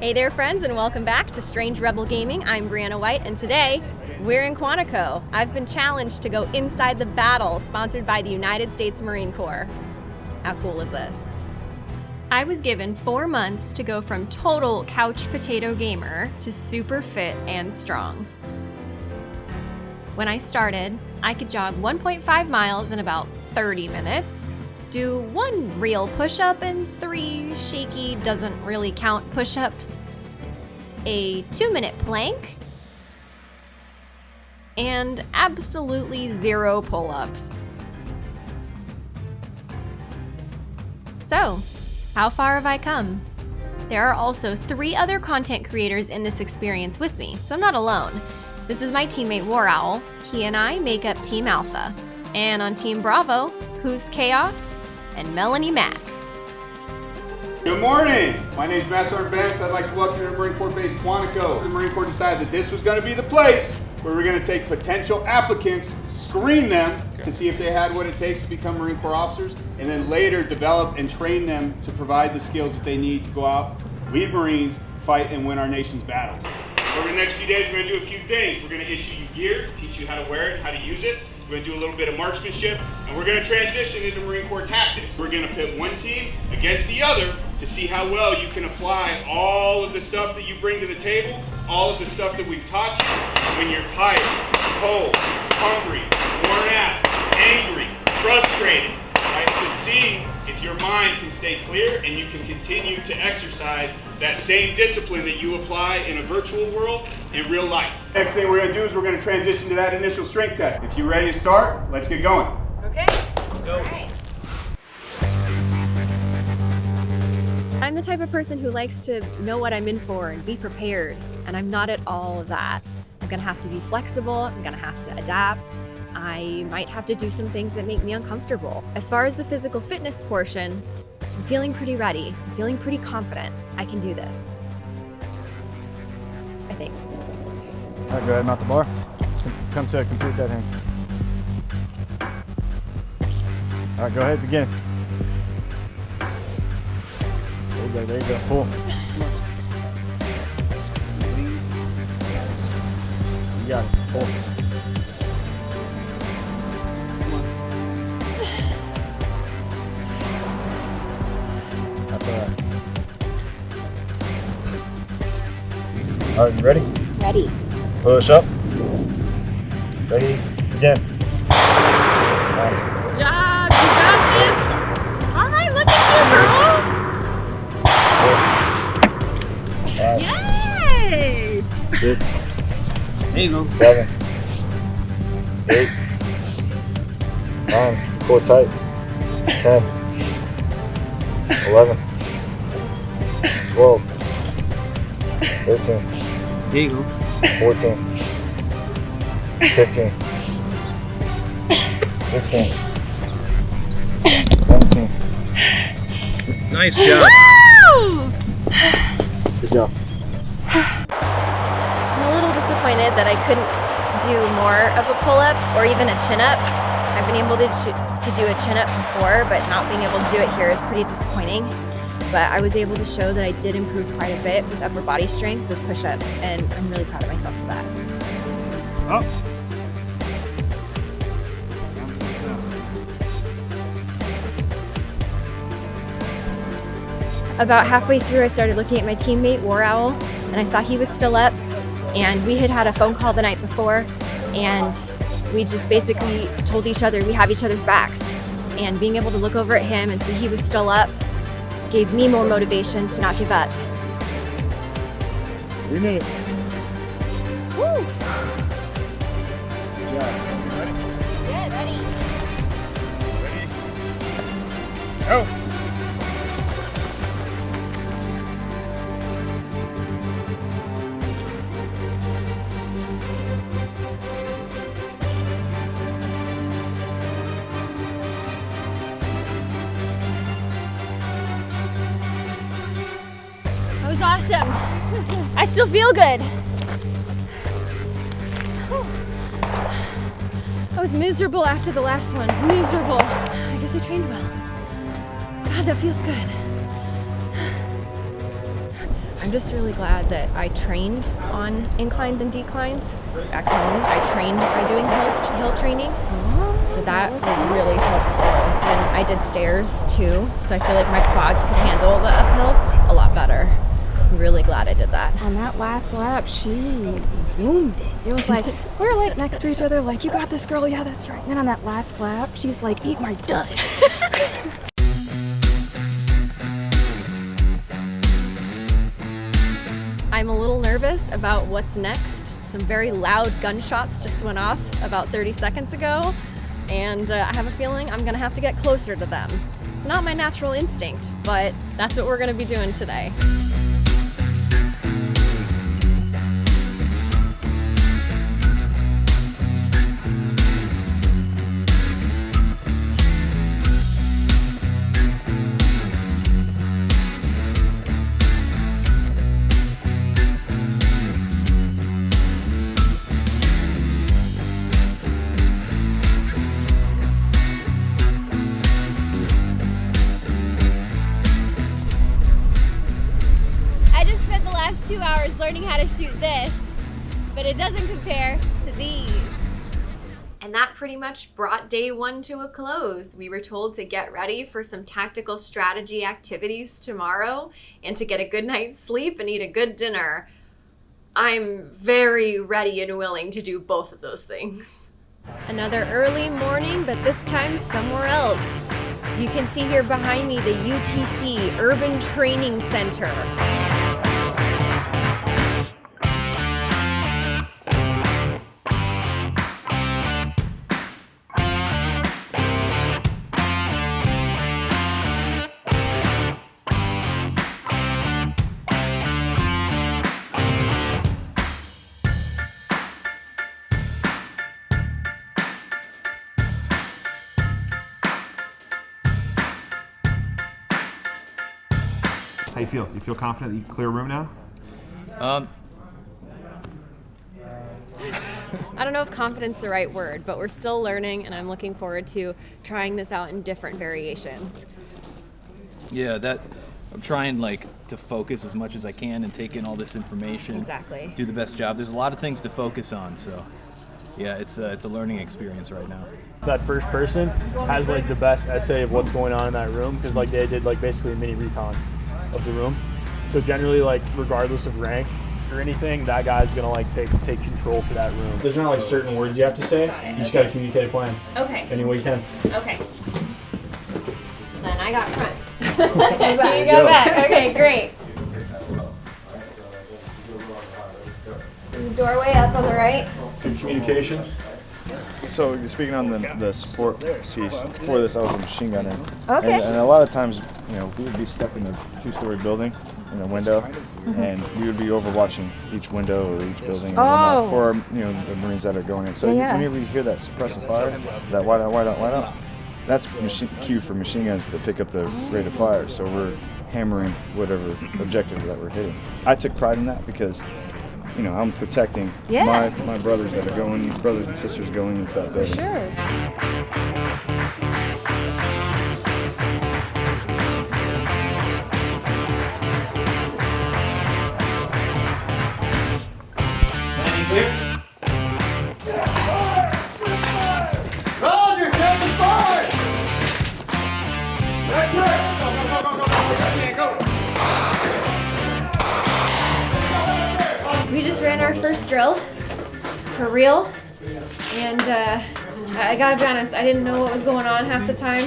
Hey there, friends, and welcome back to Strange Rebel Gaming. I'm Brianna White, and today we're in Quantico. I've been challenged to go inside the battle sponsored by the United States Marine Corps. How cool is this? I was given four months to go from total couch potato gamer to super fit and strong. When I started, I could jog 1.5 miles in about 30 minutes, do one real push up and three shaky, doesn't really count push ups, a two minute plank, and absolutely zero pull ups. So, how far have I come? There are also three other content creators in this experience with me, so I'm not alone. This is my teammate War Owl. He and I make up Team Alpha. And on Team Bravo, who's Chaos? And Melonie Mac. Good morning. My name is Master Benz. I'd like to welcome you to Marine Corps Base Quantico. The Marine Corps decided that this was going to be the place where we're going to take potential applicants, screen them okay. to see if they had what it takes to become Marine Corps officers, and then later develop and train them to provide the skills that they need to go out, lead Marines, fight, and win our nation's battles. Over the next few days, we're going to do a few things. We're going to issue you gear, teach you how to wear it, how to use it. We're going to do a little bit of marksmanship, and we're going to transition into Marine Corps tactics. We're going to pit one team against the other to see how well you can apply all of the stuff that you bring to the table, all of the stuff that we've taught you when you're tired, cold, hungry, worn out, angry, frustrated, right? To see if your mind can stay clear and you can continue to exercise that same discipline that you apply in a virtual world in real life. Next thing we're going to do is we're going to transition to that initial strength test. If you're ready to start, let's get going. Okay. Let's go. I'm the type of person who likes to know what I'm in for and be prepared, and I'm not at all of that. I'm gonna have to be flexible, I'm gonna have to adapt, I might have to do some things that make me uncomfortable. As far as the physical fitness portion, I'm feeling pretty ready. I'm feeling pretty confident. I can do this. I think. All right, go ahead, mount the bar. Come to a complete dead hang. All right, go ahead, begin. Oh, there you go, there you go, pull. You got it, pull. All right, you ready? Ready. Push up. Ready, again. Job, you got this. All right, look at you, girl. Six, yes. Six. There you go. Seven. Eight. Nine. Pull tight. Ten. Eleven. Twelve. Thirteen. There you go. 14. 15. 16. 17. Nice job. Good job. I'm a little disappointed that I couldn't do more of a pull-up or even a chin-up. I've been able to, to do a chin-up before, but not being able to do it here is pretty disappointing but I was able to show that I did improve quite a bit with upper body strength with push-ups, and I'm really proud of myself for that. Up. About halfway through, I started looking at my teammate, War Owl, and I saw he was still up, and we had had a phone call the night before, and we just basically told each other we have each other's backs. And being able to look over at him and see he was still up gave me more motivation to not give up. Three minutes. Woo! Good job. Ready? Good, ready. Ready? Go! Still feel good. I was miserable after the last one. Miserable. I guess I trained well. God, that feels good. I'm just really glad that I trained on inclines and declines. Back home, I trained by doing hill, hill training. So that was really helpful. And I did stairs too, so I feel like my quads could handle the uphill a lot better. Really glad I did that. On that last lap, she zoomed it. It was like, we were like next to each other, like, you got this girl, yeah, that's right. And then on that last lap, she's like, eat my dust. I'm a little nervous about what's next. Some very loud gunshots just went off about 30 seconds ago, and uh, I have a feeling I'm gonna have to get closer to them. It's not my natural instinct, but that's what we're gonna be doing today. How to shoot this, but it doesn't compare to these. And that pretty much brought day one to a close. We were told to get ready for some tactical strategy activities tomorrow and to get a good night's sleep and eat a good dinner. I'm very ready and willing to do both of those things. Another early morning, but this time somewhere else. You can see here behind me the UTC Urban Training Center. Feel? You feel confident that you can clear a room now? Um, I don't know if confidence is the right word, but we're still learning, and I'm looking forward to trying this out in different variations. yeah, that I'm trying like to focus as much as I can and take in all this information. Exactly. Do the best job. There's a lot of things to focus on, so yeah, it's a, it's a learning experience right now. That first person has like the best essay of what's going on in that room because like they did like basically a mini recon of the room. So generally like regardless of rank or anything, that guy's gonna like take take control for that room. There's not like certain words you have to say. You just gotta communicate a plan Okay. any way you can. Okay. Then I got front. you go back. Okay, great. Doorway up on the right. Good communication. So speaking on the, the support piece. for this, I was a machine gunner. Okay. And, and a lot of times, you know, we would be stuck in a two-story building in a window, mm-hmm. and we would be overwatching each window or each building and Oh. for you know the Marines that are going in. So Yeah, whenever you hear that suppressive fire, that white out, white out, white out, that's machine, cue for machine guns to pick up the rate of fire. So we're hammering whatever objective that we're hitting. I took pride in that because. You know, I'm protecting Yeah. my, my brothers that are going, brothers and sisters going into that building. Sure. Our first drill for real, and uh, I gotta be honest, I didn't know what was going on half the time.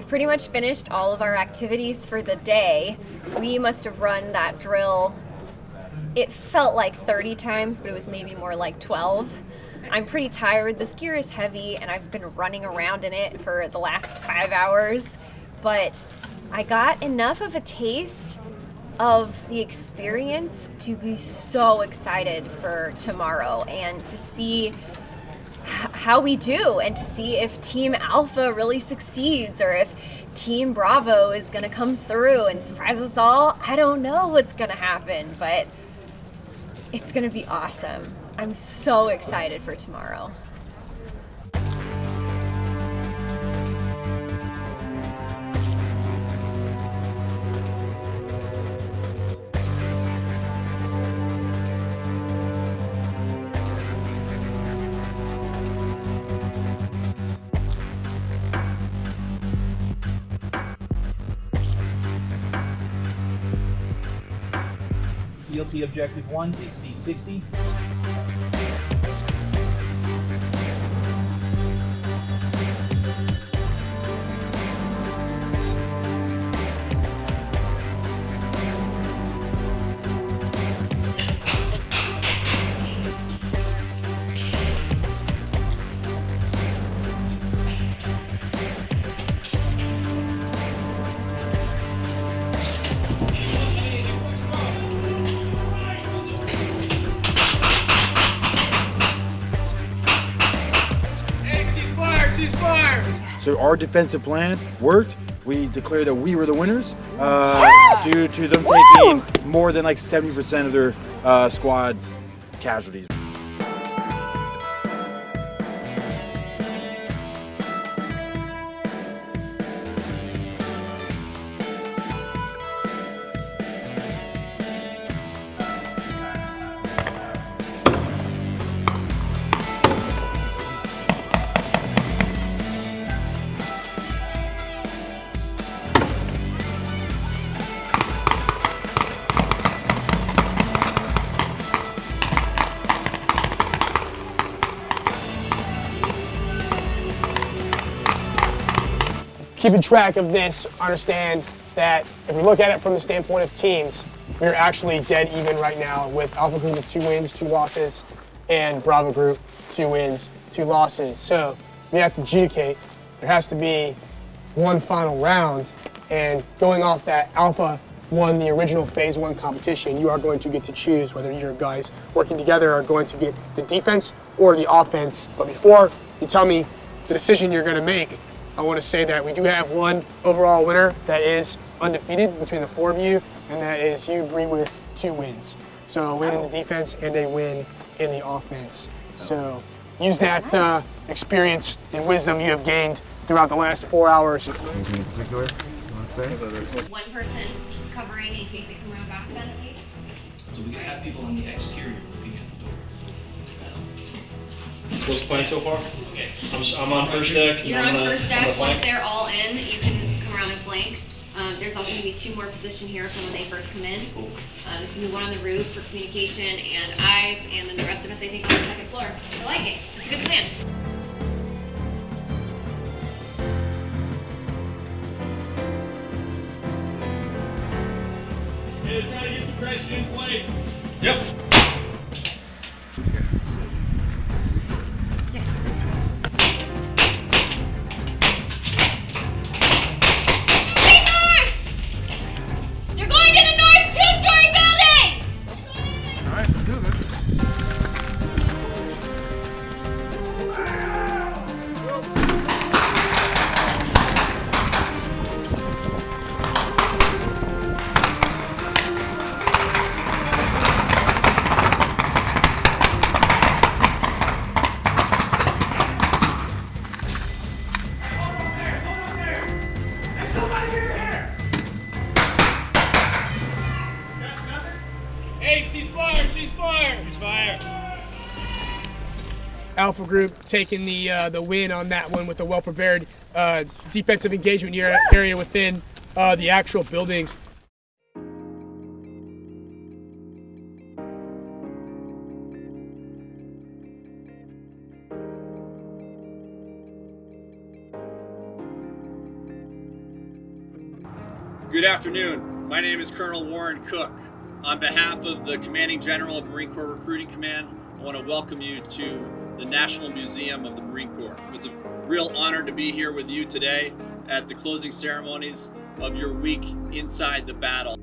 We've pretty much finished all of our activities for the day. We must have run that drill, it felt like 30 times, but it was maybe more like 12. I'm pretty tired. This gear is heavy, and I've been running around in it for the last five hours, but I got enough of a taste of the experience to be so excited for tomorrow and to see how we do and to see if Team Alpha really succeeds or if Team Bravo is going to come through and surprise us all. I don't know what's going to happen, but it's going to be awesome. I'm so excited for tomorrow. DLT objective one is C60. So our defensive plan worked. We declared that we were the winners uh, Yes! due to them Woo! taking more than like 70% of their uh, squad's casualties. Keeping track of this, understand that if we look at it from the standpoint of teams, we're actually dead even right now with Alpha Group with two wins, two losses, and Bravo Group, two wins, two losses. So we have to adjudicate. There has to be one final round, and going off that, Alpha won the original Phase 1 competition. You are going to get to choose whether your guys working together are going to get the defense or the offense. But before you tell me the decision you're going to make, I want to say that we do have one overall winner that is undefeated between the four of you, and that is you, Bree, with two wins. So a win in the defense and a win in the offense. So use that uh, experience and wisdom you have gained throughout the last four hours. Anything in particular you want to say? One person covering in case they come around back then at least. So we got to have people on the exterior What's the plan so far? Okay. I'm, s- I'm on first deck. You're I'm on gonna- first I'm gonna deck. Once flank. they're all in, you can come around and flank. Um, there's also gonna be two more position here from when they first come in. Cool. Uh, there's gonna be one on the roof for communication and eyes, and then the rest of us, I think, on the second floor. I like it. It's a good plan. Yeah, trying to get suppression in place. Yep. Ceasefire, ceasefire. Ceasefire. Alpha Group taking the uh, the win on that one with a well prepared uh, defensive engagement area, area within uh, the actual buildings. Good afternoon. My name is Colonel Warren Cook. On behalf of the Commanding General of Marine Corps Recruiting Command, I want to welcome you to the National Museum of the Marine Corps. It's a real honor to be here with you today at the closing ceremonies of your week inside the battle.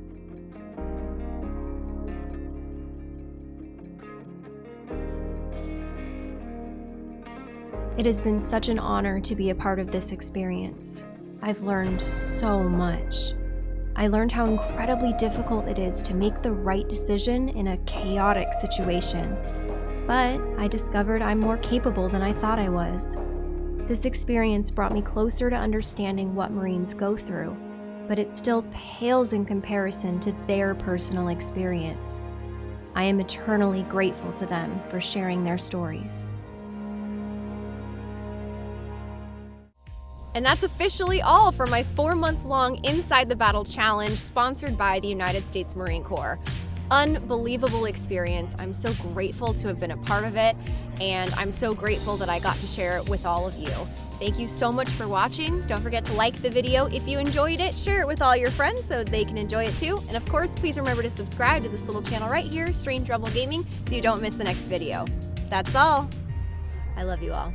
It has been such an honor to be a part of this experience. I've learned so much. I learned how incredibly difficult it is to make the right decision in a chaotic situation. But I discovered I'm more capable than I thought I was. This experience brought me closer to understanding what Marines go through, but it still pales in comparison to their personal experience. I am eternally grateful to them for sharing their stories. And that's officially all for my four month long Inside the Battle Challenge sponsored by the United States Marine Corps. Unbelievable experience. I'm so grateful to have been a part of it, and I'm so grateful that I got to share it with all of you. Thank you so much for watching. Don't forget to like the video if you enjoyed it, share it with all your friends so they can enjoy it too. And of course, please remember to subscribe to this little channel right here, Strange Rebel Gaming, so you don't miss the next video. That's all. I love you all.